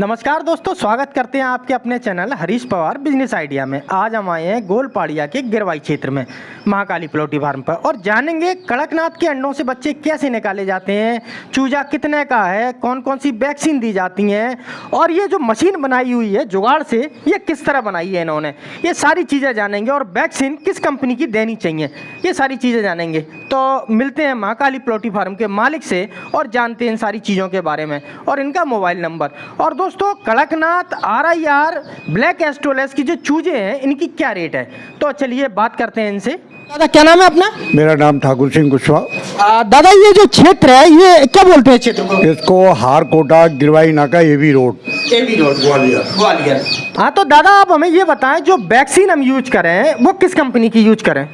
नमस्कार दोस्तों, स्वागत करते हैं आपके अपने channel Harish Pawar business idea में। आज हम आए हैं गोलपाड़िया के गिरवाई क्षेत्र में, महाकाली प्लोटी फार्म पर। और जानेंगे कड़कनाथ के अंडों से बच्चे कैसे निकाले जाते हैं, चूजा कितने का है कौन कौन सी वैक्सीन दी जाती हैं, और ये जो मशीन बनाई हुई है जुगाड़ से, ये किस तरह बनाई है इन्होंने। ये सारी चीज़ें जानेंगे और वैक्सीन किस कंपनी की देनी चाहिए, ये सारी चीज़ें जानेंगे। तो मिलते हैं महाकाली प्लोटी फार्म के मालिक से और जानते हैं इन सारी चीज़ों के बारे में और इनका मोबाइल नंबर। और Kadaknath R I R black Australorp की जो चूजे हैं इनकी क्या रेट है? तो चलिए बात करते हैं इनसे। दादा क्या नाम है अपना? मेरा नाम ठाकुर सिंह कुशवाहा। दादा ये जो क्षेत्र है ये क्या बोलते हैं क्षेत्र को? इसको हार कोटा गिरवाई नाका AV road. KV road Gwalior. Gwalior. हाँ तो दादा आप हमें ये बताएँ जो वैक्सीन हम यूज़ करें वो किस कंपनी की यूज़ करें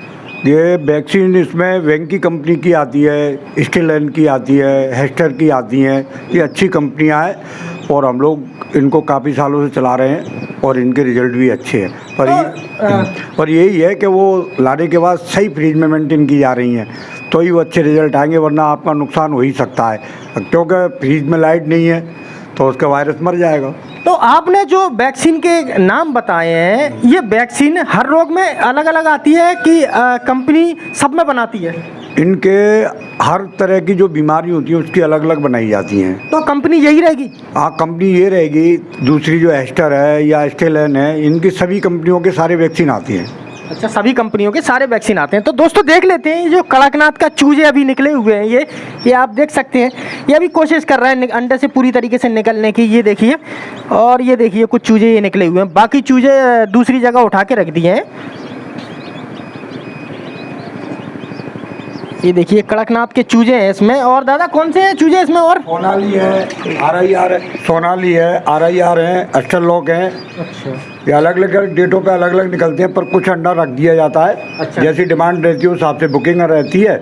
ये वैक्सीन इसमें वेंकी कंपनी की आती है स्टेलन की आती है हेस्टर की आती हैं। ये अच्छी कंपनियाँ हैं और हम लोग इनको काफ़ी सालों से चला रहे हैं और इनके रिज़ल्ट भी अच्छे हैं। पर तो, ये पर यही है कि वो लाने के बाद सही फ्रीज में मेंटेन की जा रही हैं। तो ही वो अच्छे रिज़ल्ट आएँगे वरना आपका नुकसान हो ही सकता है। क्योंकि फ्रीज में लाइट नहीं है। तो उसका वायरस मर जाएगा। तो आपने जो वैक्सीन के नाम बताए हैं ये वैक्सीन हर रोग में अलग अलग आती है कि कंपनी सब में बनाती है? इनके हर तरह की जो बीमारी होती है उसकी अलग अलग बनाई जाती हैं। तो कंपनी यही रहेगी? हाँ कंपनी ये रहेगी दूसरी जो एस्टर है या एस्टेलन है इनकी सभी कंपनियों के सारे वैक्सीन आती हैं। अच्छा सभी कंपनियों के सारे वैक्सीन आते हैं। तो दोस्तों, देख लेते हैं जो कड़कनाथ का चूजे अभी निकले हुए हैं, ये ये आप देख सकते हैं। ये अभी कोशिश कर रहा है अंडे से पूरी तरीके से निकलने की, ये देखिए। और ये देखिए, कुछ चूजे ये निकले हुए हैं। बाकी चूजे दूसरी जगह उठा के रख दिए हैं। ये देखिए कड़कनाथ के चूजे हैं इसमें। और दादा कौन से हैं चूजे इसमें और? सोनाली है आर आई आर है सोनाली है आर आई आर है अस्टर लॉक है। अच्छा। ये अलग अलग डेटों पे अलग अलग निकलते हैं पर कुछ अंडा रख दिया जाता है। अच्छा। जैसी डिमांड रहती है उस हिसाब से बुकिंग रहती है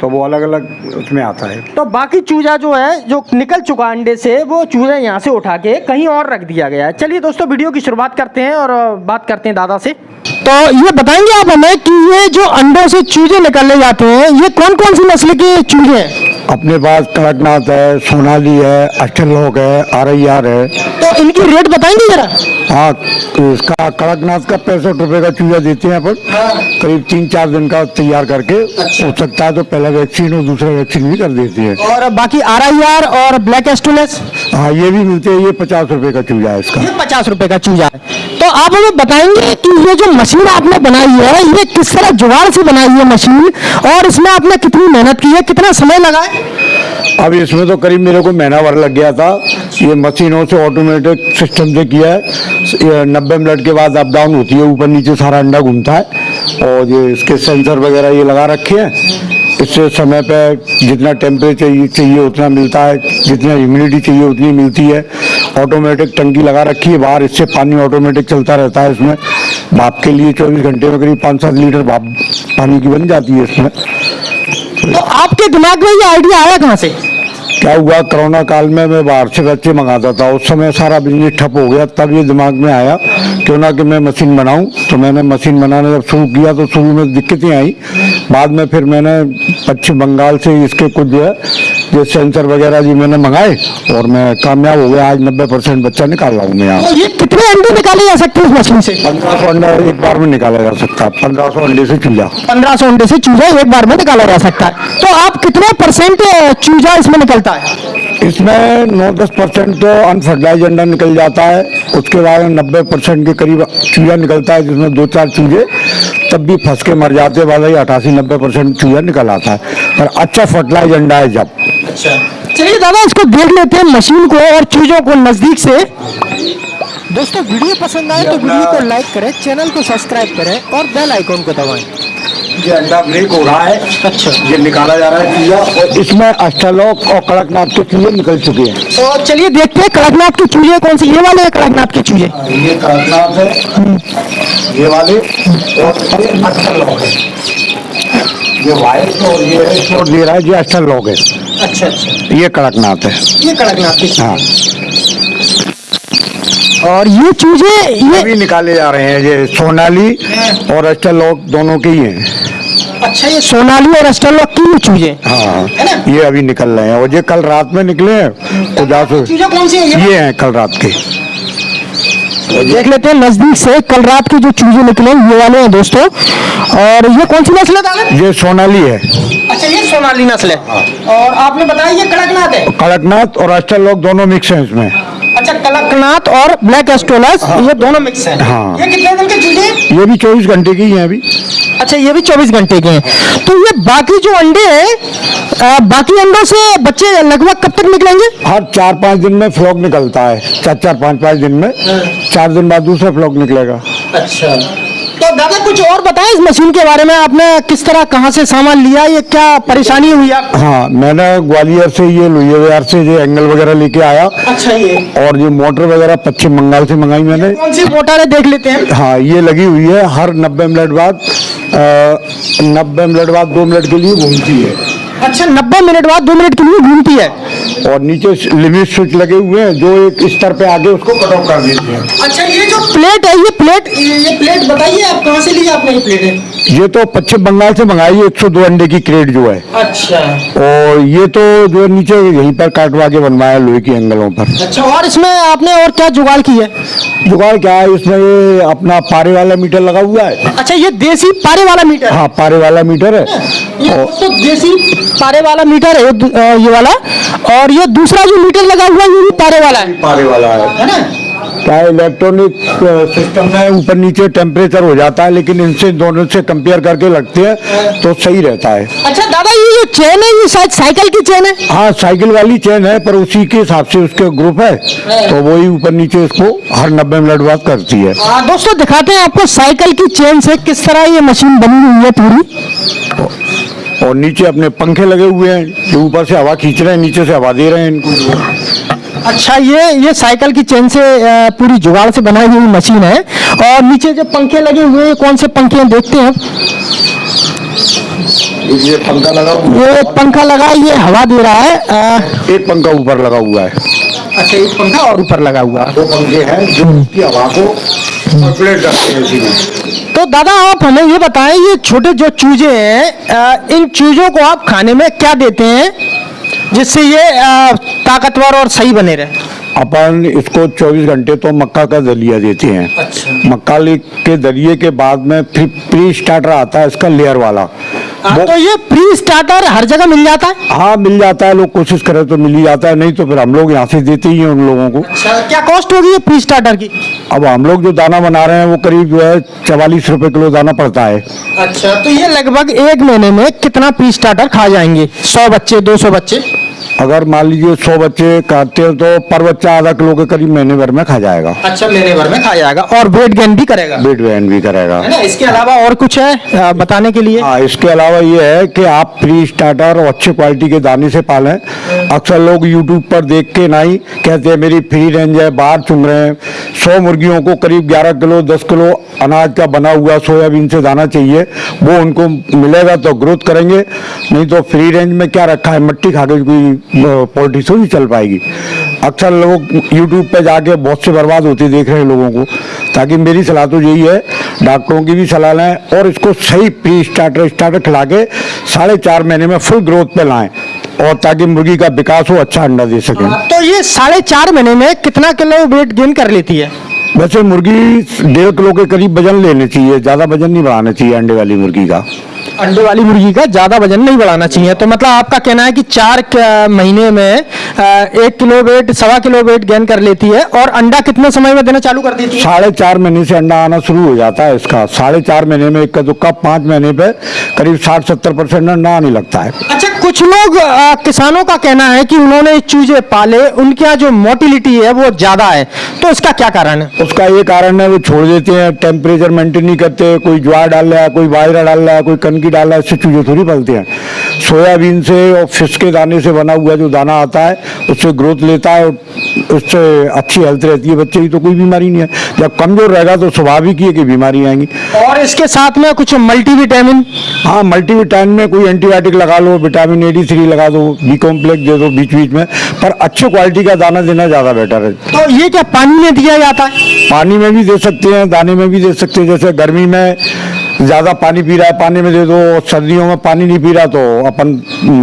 तो वो अलग अलग उसमें आता है। तो बाकी चूजा जो है जो निकल चुका अंडे से वो चूजा यहाँ से उठा के कहीं और रख दिया गया है। चलिए दोस्तों वीडियो की शुरुआत करते हैं और बात करते हैं दादा से। तो ये बताएँगे आप हमें कि ये जो अंडों से चूजे निकलने जाते हैं ये कौन कौन सी नस्ल के चूजे हैं? अपने पास कड़कनाथ है सोनाली है अस्टर लॉक है आर आई आर है। तो इनकी रेट बताएँगे जरा। हाँ इसका कड़कनाथ का पैंसठ रुपए का चूजा देते हैं अपन। करीब तीन चार दिन का तैयार करके हो सकता है तो पहला वैक्सीन और दूसरा वैक्सीन भी कर देती है। और बाकी आर आई आर और ब्लैक एस्टोलेस? हाँ ये भी मिलते हैं ये पचास रुपए का चूजा है इसका। ये पचास रुपए का चूजा है। आप हमें बताएँगे कि ये जो मशीन आपने बनाई है, ये किस तरह जुगाड़ से बनाई है मशीन? और इसमें आपने कितनी मेहनत की है? कितना समय लगा है? अब इसमें तो करीब मेरे को महीना भर लग गया था। ये मशीनों से ऑटोमेटिक सिस्टम से किया है। नब्बे मिनट के बाद अप डाउन होती है, ऊपर नीचे सारा अंडा घूमता है। और ये इसके सेंसर वगैरह ये लगा रखे हैं। इससे समय पे जितना टेम्परेचर चाहिए उतना मिलता है, जितना ह्यूमिडिटी चाहिए उतनी मिलती है। ऑटोमेटिक टंकी लगा रखी है बाहर इससे पानी ऑटोमेटिक चलता रहता है इसमें। भाप के लिए चौबीस घंटे में करीब पाँच सात लीटर भाप पानी की बन जाती है इसमें। तो आपके दिमाग में ये आइडिया आया कहाँ से? क्या हुआ? कोरोना काल में मैं बाहर से बच्चे मंगाता था। उस समय सारा बिज़नेस ठप हो गया। तब ये दिमाग में आया क्यों ना कि मैं मशीन बनाऊँ। तो मैंने मशीन बनाने जब शुरू किया तो शुरू में दिक्कतें आई। बाद में फिर मैंने पश्चिम बंगाल से इसके कुछ जो है जो सेंसर वगैरह जी मैंने मंगाए और मैं कामयाब हो गया। आज नब्बे परसेंट बच्चा निकाल रहा हूँ मैं यहाँ। ये कितने अंडे निकाले जा सकते हैं इस मशीन से? पंद्रह सौ अंडा एक बार में निकाला जा सकता है। पंद्रह सौ अंडे से चूल्हा पंद्रह सौ अंडे से चूजा एक बार में निकाला जा सकता है। तो आप कितने परसेंट चूजा इसमें निकलता है? इसमें नौ दस परसेंट तो अनफर्टिलाइज अंडा निकल जाता है। उसके बाद नब्बे परसेंट के करीब चूजा निकलता है जिसमें दो चार चूजे तब भी फंस के मर जाते हैं। वाला ही अठासी नब्बे परसेंट चूजा निकल आता है। पर अच्छा फर्टिलाइज अंडा है जब। अच्छा। चलिए दादा इसको देख लेते हैं मशीन को और चूजों को नज़दीक से। दोस्तों वीडियो पसंद आए तो वीडियो को लाइक करें चैनल को सब्सक्राइब करें और बेल आइकॉन को दबाएँ। ये अंडा ब्रेक हो रहा है। अच्छा। ये निकाला जा रहा है चूजा और इसमें अष्टालोक और कड़कनाथ के चूजे निकल चुके हैं। तो चलिए देखते हैं कड़कनाथ के चूजे कौन से ये वाले हैं कड़कनाथ के चूजे ये कड़कनाथ है। ये वाले और ये अष्टालोक है। ये वाइट और ये शोर दे रहा है ये अष्टालोक है। अच्छा अच्छा। ये कड़कनाथ है। ये कड़कनाथ हाँ। और ये चूजे ये भी निकाले जा रहे हैं ये सोनाली और अष्टालोक दोनों के ही हैं। अच्छा ये सोनाली और अस्टरलॉक की चूजे। हाँ। है ना? ये अभी निकल रहे हैं। और ये कल रात में निकले हैं। तो जा सो चूजे कौन सी है? ये हैं कल रात के। देख लेते हैं नज़दीक से कल रात के जो चूजे निकले ये वाले हैं दोस्तों। और ये कौन सी नस्ल है? ये सोनाली है। सोनाली नस्ल है और आपने बताया ये कड़कनाथ है? कड़कनाथ और अष्टरलोक दोनों मिक्स हैं इसमें। अच्छा कड़कनाथ और ब्लैक एस्टोलस ये दोनों मिक्स हैं। हाँ। ये कितने दिन के चूजे? ये भी चौबीस घंटे की ही हैं अभी। अच्छा ये भी 24 घंटे के हैं। तो ये बाकी जो अंडे हैं बाकी अंडों से बच्चे लगभग कब तक निकलेंगे? हर चार पाँच दिन में फ्लॉक निकलता है। चार चार पाँच पाँच दिन में। चार दिन बाद दूसरा फ्लॉक निकलेगा। अच्छा। तो दादा कुछ और बताएँ इस मशीन के बारे में? आपने किस तरह कहाँ से सामान लिया? ये क्या परेशानी हुई आप? हाँ मैंने ग्वालियर से ये लोहिया बाज़ार से ये एंगल वगैरह लेके आया। अच्छा ये। और ये मोटर वगैरह पश्चिम बंगाल से मंगाई मैंने। कौन सी मोटर है? देख लेते हैं। हाँ ये लगी हुई है। हर नब्बे मिनट बाद नब्बे मिनट बाद दो मिनट के लिए घूमती है। अच्छा नब्बे मिनट बाद दो मिनट के लिए घूमती है। और नीचे लिमिट स्विच लगे हुए हैं जो एक स्तर पे आगे उसको कट ऑफ़ कर देते हैं। अच्छा ये जो प्लेट है ये प्लेट ये प्लेट बताइए आप कहाँ से ली आपने ये प्लेट? है ये तो पश्चिम बंगाल से मंगाई है 102 अंडे की क्रेट जो है। अच्छा। और ये तो जो नीचे यहीं पर काटवा के बनवाया लोहे की एंगलों पर। अच्छा और इसमें आपने और क्या जुगाड़ की है? जुगाड़ क्या है इसमें ये अपना पारे वाला मीटर लगा हुआ है। अच्छा ये देसी पारे वाला मीटर हाँ? पारे वाला मीटर है। ये दोस्तों देसी पारे वाला मीटर है ये वाला। और ये दूसरा जो मीटर लगा हुआ है ये भी पारे वाला है। पारे वाला है। है ना? क्या इलेक्ट्रॉनिक सिस्टम में ऊपर नीचे टेम्परेचर हो जाता है लेकिन इनसे दोनों से कंपेयर करके लगते हैं तो सही रहता है। अच्छा दादा ये जो चेन है ये शायद साइकिल की चेन है? हाँ साइकिल वाली चेन है पर उसी के हिसाब से उसके ग्रुप है तो वही ऊपर नीचे इसको हर नब्बे मिनट बाद करती है। आ, दोस्तों दिखाते हैं आपको साइकिल की चेन से किस तरह ये मशीन बनी हुई है पूरी। और नीचे अपने पंखे लगे हुए हैं जो ऊपर से हवा खींच रहे हैं नीचे से हवा दे रहे हैं इनको। अच्छा ये ये साइकिल की चेन से पूरी जुगाड़ से बनाई हुई मशीन है और नीचे जो पंखे लगे हुए हैं कौन से पंखे हैं देखते हैं ये पंखा लगा हुआ ये एक पंखा लगा ये हवा दे रहा है है एक पंखा ऊपर लगा हुआ है। अच्छा एक पंखा और ऊपर लगा हुआ। है दो पंखे हैं जो हवा को हैं में तो दादा आप हमें ये बताएँ ये छोटे जो चूजे हैं इन चूजों को आप खाने में क्या देते हैं जिससे ये ताकतवर और सही बने रहे? अपन इसको 24 घंटे तो मक्का का दलिया देते हैं। अच्छा। मक्का के दलिए के बाद में फिर प्री स्टार्टर आता है इसका लेयर वाला। तो ये प्री स्टार्टर हर जगह मिल जाता है? हाँ मिल जाता है लोग कोशिश करें तो मिल ही जाता है नहीं तो फिर हम लोग यहाँ से देते ही हैं उन लोगों को। अच्छा क्या कॉस्ट होगी ये प्री स्टार्टर की? अब हम लोग जो दाना बना रहे हैं वो करीब जो है चवालीस रूपए किलो दाना पड़ता है। अच्छा तो ये लगभग एक महीने में कितना प्री स्टार्टर खा जाएँगे? सौ बच्चे दो सौ बच्चे? अगर मान लीजिए सौ बच्चे काटते हैं तो पर बच्चा आधा किलो के करीब महीने भर में खा जाएगा। अच्छा महीने भर में खा जाएगा और वेट गेन भी करेगा। वेट वैन भी करेगा। है ना? इसके अलावा और कुछ है बताने के लिए? हाँ इसके अलावा ये है कि आप फ्री स्टार्टर और अच्छे क्वालिटी के दाने से पालें। अक्सर लोग यूट्यूब पर देख के ना ही कहते हैं मेरी फ्री रेंज है बाहर चुन रहे हैं। सौ मुर्गियों को करीब 11 किलो 10 किलो अनाज का बना हुआ सोयाबीन से दाना चाहिए। वो उनको मिलेगा तो ग्रोथ करेंगे। नहीं तो फ्री रेंज में क्या रखा है? मिट्टी खा के कोई पोल्ट्री थोड़ी चल पाएगी। अक्सर लोग यूट्यूब पे जाके बहुत से बर्बाद होते देख रहे हैं लोगों को ताकि मेरी सलाह तो यही है डॉक्टरों की भी सलाह लें और इसको सही प्री स्टार्टर स्टार्टर खिला के साढ़े चार महीने में फुल ग्रोथ पे लाएँ और ताकि मुर्गी का विकास हो अच्छा अंडा दे सके। तो ये साढ़े चार महीने में कितना किलो वेट गेन कर लेती है? वैसे मुर्गी डेढ़ किलो के करीब वज़न लेने चाहिए ज़्यादा वज़न नहीं बढ़ाना चाहिए अंडे वाली मुर्गी का। अंडे वाली मुर्गी का ज़्यादा वज़न नहीं बढ़ाना चाहिए। तो मतलब आपका कहना है कि चार महीने में एक किलो वेट सवा किलो वेट गेन कर लेती है और अंडा कितने समय में देना चालू कर देती है? साढ़े चार महीने से अंडा आना शुरू हो जाता है इसका। साढ़े चार महीने में इक्का दुक्का पाँच महीने पे करीब साठ सत्तर परसेंट अंडा आने लगता है। अच्छा कुछ लोग अ, किसानों का कहना है कि उन्होंने चूजे पाले उनके यहाँ जो मोटिलिटी है वो ज़्यादा है। तो इसका क्या कारण है? उसका ये कारण है वो छोड़ देते हैं टेम्परेचर मेंटेन नहीं करते कोई ज्वार डाल रहा है कोई बाजरा डाल रहा है कोई कनकी डाल रहा है इससे चूजे थोड़ी पलते हैं। सोयाबीन से और फ़िश के दाने से बना हुआ जो दाना आता है उससे ग्रोथ लेता है उससे अच्छी हेल्थ रहती है। बच्चे की तो कोई बीमारी नहीं है। जब कमज़ोर रहेगा तो स्वाभाविक ही है कि बीमारी आएँगी। और इसके साथ में कुछ मल्टीविटामिन हाँ मल्टीविटामिन में कोई एंटीबायोटिक लगा लो विटामिन ए डी थ्री लगा दो बी कॉम्प्लेक्स दे दो बीच बीच में पर अच्छे क्वालिटी का दाना देना ज़्यादा बेटर है। तो ये क्या पानी में दिया जाता है? पानी में भी दे सकते हैं दाने में भी दे सकते हैं जैसे गर्मी में ज़्यादा पानी पी रहा है पानी में दे दो सर्दियों में पानी नहीं पी रहा तो अपन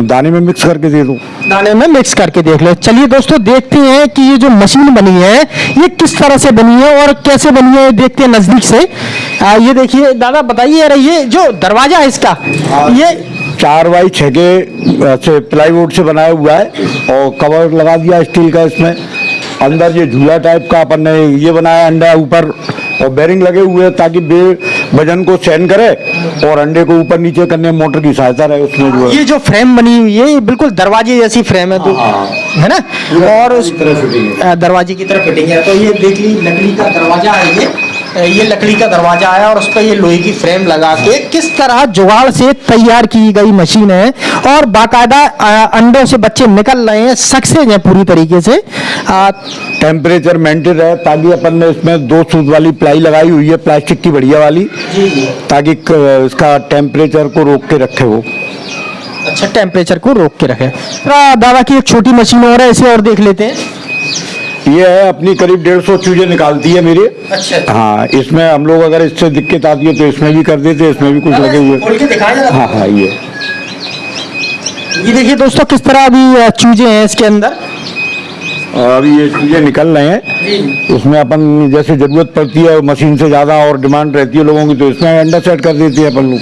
दाने में मिक्स करके दे दो। दाने में मिक्स करके देख लो। चलिए दोस्तों देखते हैं कि ये जो मशीन बनी है ये किस तरह से बनी है और कैसे बनी है देखते हैं नज़दीक से। आ, ये देखिए दादा बताइए ये जो दरवाज़ा है इसका ये चार बाई छः के से प्लाईवुड से बनाया हुआ है और कवर लगा दिया स्टील का इसमें। अंदर ये झूला टाइप का अपन ने ये बनाया अंडा ऊपर और बेरिंग लगे हुए हैं ताकि बे वज़न को सहन करे और अंडे को ऊपर नीचे करने में मोटर की सहायता रहे उसमें जो ये जो फ्रेम बनी हुई है ये बिल्कुल दरवाजे जैसी फ्रेम है तो हाँ। है। ना? और उस है। दरवाजे की तरफ़ फिटिंग है। तो ये देख ली लकड़ी का दरवाज़ा है ये। ये लकड़ी का दरवाज़ा आया और उस पर ये लोहे की फ्रेम लगा के किस तरह जुगाड़ से तैयार की गई मशीन है और बाकायदा अंडों से बच्चे निकल रहे हैं सक्सेस हैं पूरी तरीके से। टेम्परेचर मेंटेन रहे ताकि अपन ने इसमें दो सूत वाली प्लाई लगाई हुई है प्लास्टिक की बढ़िया वाली जी जी। ताकि इसका टेम्परेचर को रोक के रखे वो। अच्छा टेम्परेचर को रोक के रखे। दादा की एक छोटी मशीन और है इसे और देख लेते हैं। ये है अपनी करीब डेढ़ सौ चूजे निकालती है मेरी। अच्छा। हाँ इसमें हम लोग अगर इससे दिक्कत आती है तो इसमें भी कर देते हैं इसमें भी कुछ लगे हुए। हाँ हाँ ये। ये देखिए दोस्तों किस तरह अभी चूजे हैं इसके अंदर। और अभी ये चूजे निकल रहे हैं। उसमें अपन जैसे ज़रूरत पड़ती है मशीन से ज़्यादा और डिमांड रहती है लोगों की तो इसमें अंडा सेट कर देते हैं अपन लोग।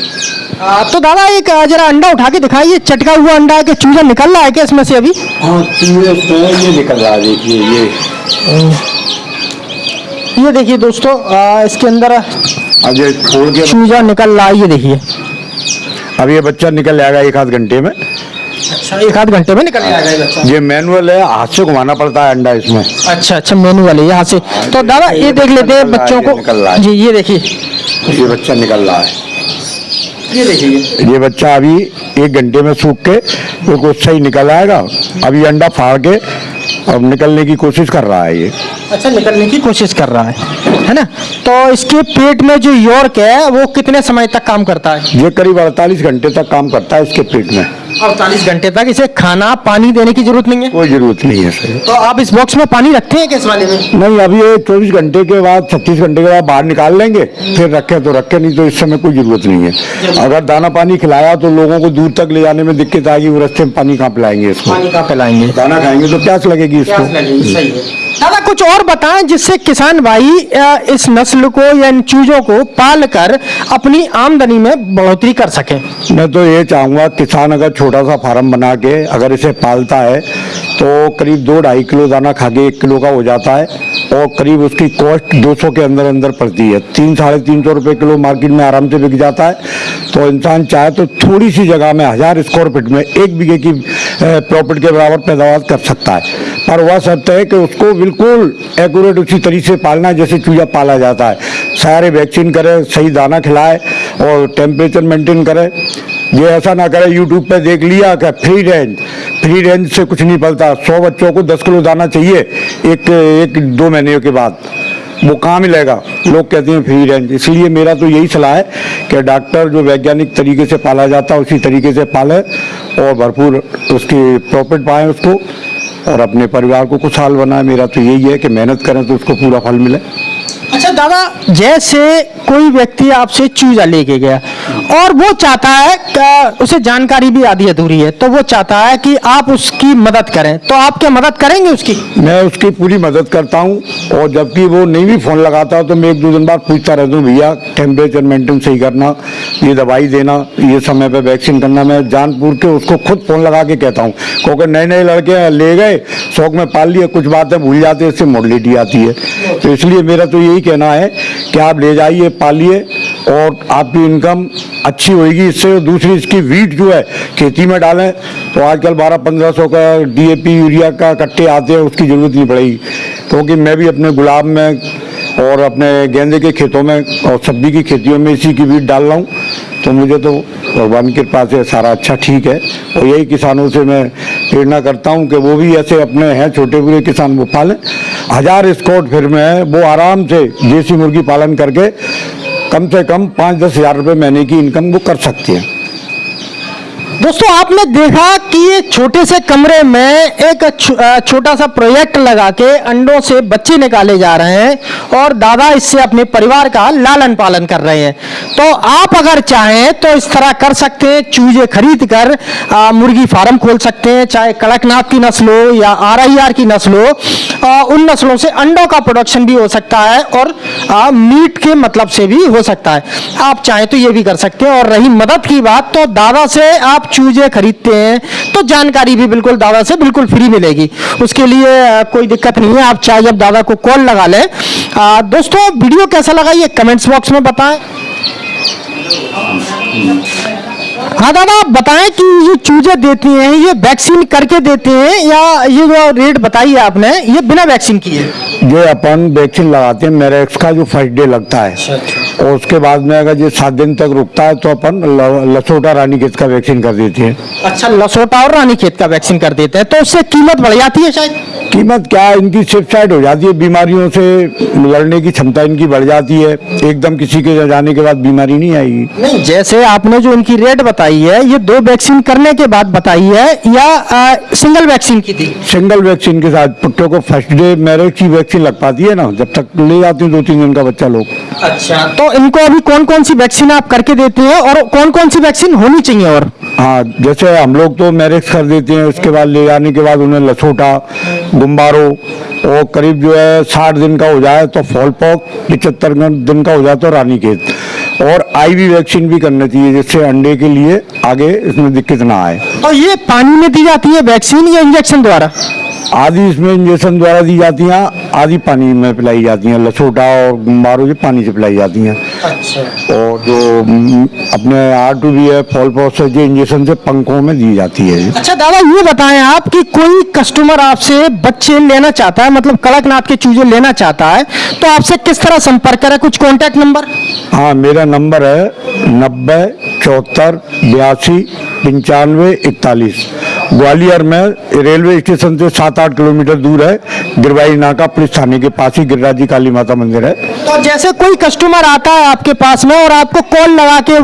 तो दादा एक जरा अंडा उठा के दिखाइए चटका हुआ अंडा है कि चूजा निकल रहा है क्या इसमें से अभी? हाँ चूजे ये निकल रहा है देखिए ये। ये देखिए दोस्तों इसके अंदर अब ये छोड़ के चूजा निकल रहा है ये देखिए। अब ये बच्चा निकल जाएगा एक आध घंटे में। अच्छा एक आध घंटे में निकल जाएगा ये बच्चा ये मैनुअल है हाथ से घुमाना पड़ता है अंडा इसमें। अच्छा अच्छा मेनू वाले यहाँ से। तो दादा ये देख लेते हैं है, बच्चों ये निकल रहा को है। जी ये देखिए। ये बच्चा निकल रहा है। ये देखिए ये। बच्चा अभी एक घंटे में सूख के बिल्कुल सही निकल आएगा। अभी अंडा फाड़ के अब निकलने की कोशिश कर रहा है ये। अच्छा निकलने की कोशिश कर रहा है है ना? तो इसके पेट में जो यॉर्क है वो कितने समय तक काम करता है? ये करीब 48 घंटे तक काम करता है इसके पेट में। अड़तालीस घंटे तक? इसे खाना पानी देने की ज़रूरत नहीं है? कोई ज़रूरत नहीं है सर। तो आप इस बॉक्स में पानी रखते हैं किस वाले में? नहीं अभी ये चौबीस घंटे के बाद छत्तीस घंटे के बाद बाहर निकाल लेंगे फिर रखे तो रखे नहीं तो इस समय कोई ज़रूरत नहीं है। अगर दाना पानी खिलाया तो लोगों को दूर तक ले जाने में दिक्कत आएगी वो रस्ते में पानी कहाँ पिलाएँगे इसको? पानी कहाँ पिलाएँगे? दाना खाएँगे तो प्यास लगेगी इसको। सही है। दादा कुछ और बताएँ जिससे किसान भाई इस नस्ल को या इन चूजों को पाल कर अपनी आमदनी में बढ़ोतरी कर सके। मैं तो ये चाहूँगा किसान अगर छोटा सा फार्म बना के अगर इसे पालता है तो करीब दो ढाई किलो दाना खा के एक किलो का हो जाता है और करीब उसकी कॉस्ट 200 के अंदर अंदर पड़ती है। तीन, साढ़े तीन सौ रुपये किलो मार्केट में आराम से बिक जाता है। तो इंसान चाहे तो थोड़ी सी जगह में, हज़ार स्क्वायर फीट में एक बीघे की प्रॉफिट के बराबर पैदावार कर सकता है। पर वह शर्त है कि उसको बिल्कुल एक्यूरेट उसी तरीके से पालना जैसे चूजा पाला जाता है। सारे वैक्सीन करें, सही दाना खिलाए और टेम्परेचर मेंटेन करें। ये ऐसा ना करे यूट्यूब पे देख लिया कि फ्री रेंज फ्री रेंज से कुछ नहीं पलता। सौ बच्चों को दस किलो दाना चाहिए, एक एक, दो महीने के बाद। वो कहाँ मिलेगा लोग कहते हैं फ्री रेंज इसलिए मेरा तो यही सलाह है कि डॉक्टर जो वैज्ञानिक तरीके से पाला जाता है, उसी तरीके से पाले और भरपूर उसकी प्रॉफिट पाएँ उसको और अपने परिवार को खुशहाल बनाए। मेरा तो यही है कि मेहनत करें तो उसको पूरा फल मिले। अच्छा दादा, जैसे कोई व्यक्ति आपसे चूजा लेके गया और वो चाहता है उसे जानकारी भी आधी अधूरी है तो वो चाहता है कि आप उसकी मदद करें। तो आप क्या मदद करेंगे उसकी? मैं उसकी पूरी मदद करता हूँ और जबकि वो नहीं भी फ़ोन लगाता तो मैं एक दो दिन बाद पूछता रहता हूँ, भैया टेम्परेचर मेंटेन सही करना, ये दवाई देना, ये समय पर वैक्सीन करना। मैं जानपुर के उसको खुद फ़ोन लगा के कहता हूँ, क्योंकि नए नए लड़के ले गए, शौक में पाल लिए, कुछ बातें भूल जाते इससे मोडलिटी आती है। तो इसलिए मेरा तो यही कहना है कि आप ले जाइए, पालिए और आपकी इनकम अच्छी होगी इससे दूसरी इसकी वीट जो है, खेती में डालें तो आजकल बारह पंद्रह सौ का डीएपी यूरिया का कट्टे आते हैं, उसकी ज़रूरत नहीं पड़ेगी। क्योंकि मैं भी अपने गुलाब में और अपने गेंदे के खेतों में और सब्ज़ी की खेतियों में इसी की वीट डाल रहा हूँ। तो मुझे तो भगवान की कृपा से सारा अच्छा ठीक है। और यही किसानों से मैं प्रेरणा करता हूँ कि वो भी ऐसे अपने हैं, छोटे बुरे किसान वो पालें। हज़ार स्कॉट फिर में है वो आराम से देसी मुर्गी पालन करके कम से कम पाँच दस हज़ार रुपये महीने की इनकम वो कर सकते हैं। दोस्तों आपने देखा कि छोटे से कमरे में एक छोटा सा प्रोजेक्ट लगा के अंडों से बच्चे निकाले जा रहे हैं और दादा इससे अपने परिवार का लालन पालन कर रहे हैं। तो आप अगर चाहें तो इस तरह कर सकते हैं चूजे खरीद कर अ, मुर्गी फार्म खोल सकते हैं चाहे कड़कनाथ की नस्ल हो या आरआईआर की नस्ल हो उन नस्लों से अंडों का प्रोडक्शन भी हो सकता है और अ, मीट के मतलब से भी हो सकता है। आप चाहें तो ये भी कर सकते हैं और रही मदद की बात तो दादा से आप चूजे खरीदते हैं तो जानकारी भी बिल्कुल दादा से बिल्कुल फ्री मिलेगी। उसके लिए कोई दिक्कत नहीं है आप चाहे जब दादा को कॉल लगा लें। दोस्तों वीडियो कैसा लगा ये कमेंट्स बॉक्स में बताएँ। हाँ दादा आप बताएँ कि ये चूजे देते हैं ये वैक्सीन करके देते हैं या ये जो रेट बताई है आपने ये बिना वैक्सीन की है ये अपन वैक्सीन लगाते हैं मेरेक्स का जो फ़र्स्ट डे लगता है। और उसके बाद में अगर ये सात दिन तक रुकता है तो अपन लसोटा रानी खेत का वैक्सीन कर देते हैं। अच्छा लसोटा और रानी खेत का वैक्सीन कर देते हैं तो उससे कीमत बढ़ जाती है शायद? कीमत क्या है इनकी शिफ्ट साइड हो जाती है बीमारियों से लड़ने की क्षमता इनकी बढ़ जाती है। एकदम किसी के जाने के बाद बीमारी नहीं आएगी। नहीं जैसे आपने जो इनकी रेट बताई है ये दो वैक्सीन करने के बाद बताई है या आ, सिंगल वैक्सीन की थी? सिंगल वैक्सीन के साथ पुट्टों को फ़र्स्ट डे मैरिज की वैक्सीन लग पाती है ना जब तक ले जाती है दो तीन दिन का बच्चा लोग। अच्छा तो इनको अभी कौन कौन सी वैक्सीन आप करके देते हैं और कौन कौन सी वैक्सीन होनी चाहिए और? हाँ जैसे हम लोग तो मैरिक्स कर देते हैं, उसके बाद ले जाने के बाद उन्हें लसोटा गुम्बारो और करीब जो है साठ दिन का हो जाए तो फॉल पॉक पिचहत्तर दिन का हो जाए तो रानी खेत और आईवी वैक्सीन भी करनी चाहिए जिससे अंडे के लिए आगे इसमें दिक्कत ना आए। तो ये पानी में दी जाती है वैक्सीन या इंजेक्शन द्वारा? आधी इसमें इंजेक्शन द्वारा दी जाती हैं आधी पानी में पिलाई जाती हैं लसोटा और गुम्बारो जो पानी से पिलाई जाती हैं। अच्छा। और जो हम्म, अपने आर टू बी है फॉल पॉक से जो इंजेक्शन से पंखों में दी जाती है। अच्छा दादा ये बताएँ आप कि कोई कस्टमर आपसे बच्चे लेना चाहता है मतलब कड़कनाथ के चूजे लेना चाहता है तो आपसे किस तरह संपर्क करे? कुछ कांटेक्ट नंबर हाँ मेरा नंबर है नब्बे चौहत्तर बयासी पंचानवे hospitales ग्वालियर में रेलवे स्टेशन से सात आठ किलोमीटर दूर है। गिरवाई नाका पुलिस थाने के पास ही गिरिराज जी काली माता मंदिर है। तो जैसे कोई कस्टमर आता है आपके पास में और आपको कॉल लगा के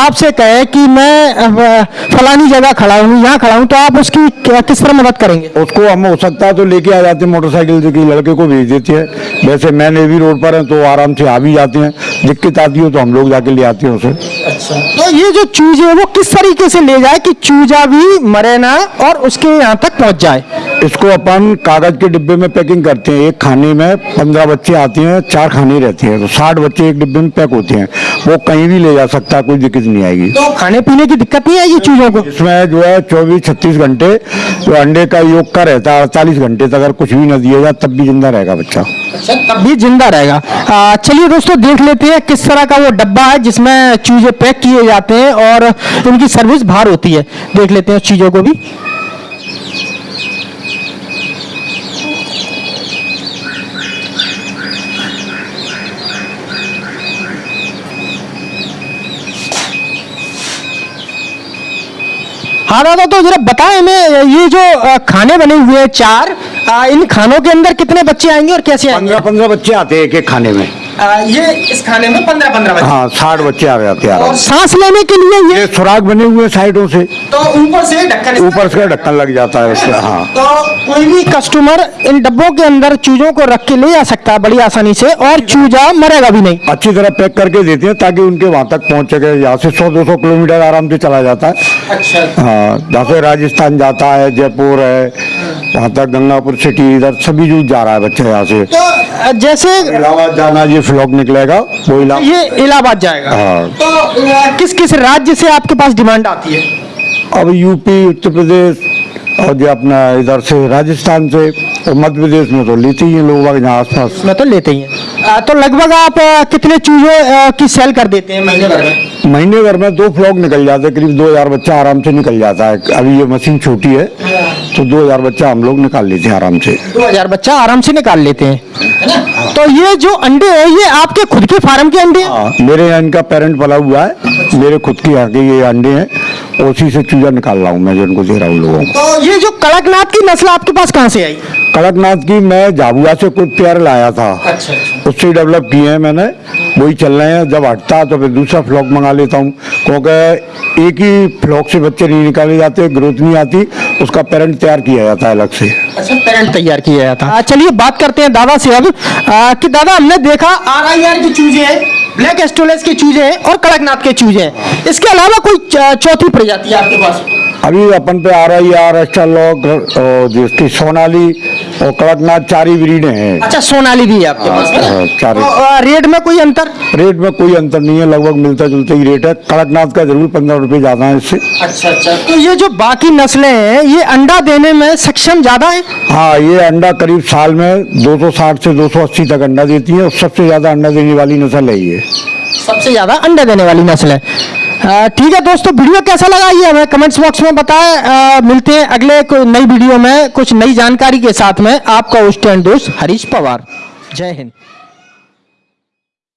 आपसे कहे कि मैं फलानी जगह खड़ा हूँ यहाँ खड़ा हूँ तो आप उसकी किस तरह मदद करेंगे? उसको हम हो सकता है तो लेके आ जाते हैं मोटरसाइकिल से लड़के को भेज देते हैं। वैसे मैं नेवी रोड पर है तो आराम से आ भी जाते हैं। दिक्कत आती हो तो हम लोग जाके ले आते हैं उसे। अच्छा तो ये जो चूजे है वो किस तरीके से ले जाए कि चूजा भी मरे ना और उसके यहाँ तक पहुँच जाए। इसको अपन कागज़ के डिब्बे में पैकिंग करते हैं। एक खाने में पंद्रह बच्चे आते हैं चार खाने रहते हैं। तो साठ बच्चे एक डिब्बे में पैक होते हैं। वो कहीं भी ले जा सकता है कोई दिक्कत नहीं आएगी। तो खाने पीने की दिक्कत नहीं आएगी चूजों को? इसमें जो है चौबीस छत्तीस घंटे जो अंडे का योग का रहता है अड़तालीस घंटे तक अगर कुछ भी न दिया जाए तब भी ज़िंदा रहेगा बच्चा। अच्छा तब भी ज़िंदा रहेगा। चलिए दोस्तों देख लेते हैं किस तरह का वो डब्बा है जिसमें चूजे पैक किए जाते हैं और इनकी सर्विस बाहर होती है। देख लेते हैं चीज़ों को भी। हाँ दादा तो जरा बताएँ हमें, ये जो खाने बने हुए हैं, चार इन खानों के अंदर कितने बच्चे आएँगे और कैसे आएँगे? पंद्रह पंद्रह बच्चे आते हैं एक एक खाने में। अ, ये इस खाने में पंद्रह पंद्रह बच्चे हाँ साठ बच्चे आ जाते हैं और सांस लेने के लिए ये सुराग बने हुए हैं साइडों से। तो ऊपर से ढक्कन ऊपर से ढक्कन लग जाता है उससे हाँ। तो कोई भी कस्टमर इन डब्बों के अंदर चूजों को रख के ले जा सकता है बड़ी आसानी से और चूजा मरेगा भी नहीं। अच्छी तरह पैक करके देते हैं ताकि उनके वहाँ तक पहुँच सके यहाँ से सौ दो सौ किलोमीटर आराम से चला जाता है। अच्छा। हाँ जैसे राजस्थान जाता है जयपुर है वहाँ तक गंगापुर सिटी इधर सभी जूझ जा रहा है बच्चे यहाँ से। तो जैसे इलाहाबाद जाना ये फ्लॉक निकलेगा वो इलाहाबाद ये इलाहाबाद जाएगा। हाँ। तो किस किस राज्य से आपके पास डिमांड आती है? अब यूपी उत्तर प्रदेश और जो अपना इधर से राजस्थान से और मध्य प्रदेश में तो लेते ही हैं लोग यहाँ आसपास। मैं तो लेते ही हैं। तो लगभग आप कितने चूजे की सेल कर देते हैं महीने भर में? महीने भर में दो फ्लॉक निकल जाते हैं करीब दो हज़ार बच्चा आराम से निकल जाता है। अभी ये मशीन छोटी है। तो दो हज़ार बच्चा हम लोग निकाल लेते हैं आराम से। दो हज़ार बच्चा आराम से निकाल लेते हैं। तो ये जो अंडे है ये आपके खुद के फार्म के अंडे हैं? हाँ मेरे यहाँ इनका पेरेंट पला हुआ है। मेरे खुद के यहाँ के ये अंडे हैं। उसी से चूजा निकाल रहा हूँ मैं जो इनको दे रहा हूँ लोगों को। तो ये जो कड़कनाथ की नस्ल आपके पास कहाँ से आई? कड़कनाथ की मैं झाबुआ से कुछ पेयर लाया था। अच्छा अच्छा। उससे डेवलप किए हैं मैंने। वही चल रहे हैं। जब हटता है तो फिर दूसरा फ्लॉक मंगा लेता हूँ। क्योंकि एक ही फ्लॉक से बच्चे नहीं निकाले जाते ग्रोथ नहीं आती उसका पेरेंट तैयार किया जाता है अलग से। अच्छा पेरेंट तैयार किया गया था चलिए बात करते हैं दादा से अब। कि दादा हमने देखा आर आई आर की चूजे हैं ब्लैक एस्टोलेस के चूजे हैं और कड़कनाथ के चूजे हैं। इसके अलावा कोई चौथी प्रजाति है आपके पास? अभी अपन पे आ रही आर एस्टरलॉक और जिसकी सोनाली और कड़कनाथ चारी ब्रीड हैं। अच्छा सोनाली भी है आपके पास। है ना? हाँ, तो, आ, रेट में कोई अंतर? रेट में कोई अंतर नहीं है लगभग मिलता जुलता ही रेट है। कड़कनाथ का ज़रूर पंद्रह रुपये ज़्यादा है इससे। अच्छा अच्छा। तो ये जो बाकी नस्लें हैं ये अंडा देने में सक्षम ज़्यादा है? हाँ ये अंडा करीब साल में 260 से 280 तक अंडा देती है और सबसे ज़्यादा अंडा देने वाली नस्ल है ये। सबसे ज़्यादा अंडा देने वाली नस्ल है। ठीक है दोस्तों, वीडियो कैसा लगा ये हमें कमेंट्स बॉक्स में बताएँ। मिलते हैं अगले कोई नई वीडियो में कुछ नई जानकारी के साथ में। आपका उस दोस्त हरीश पवार। जय हिंद।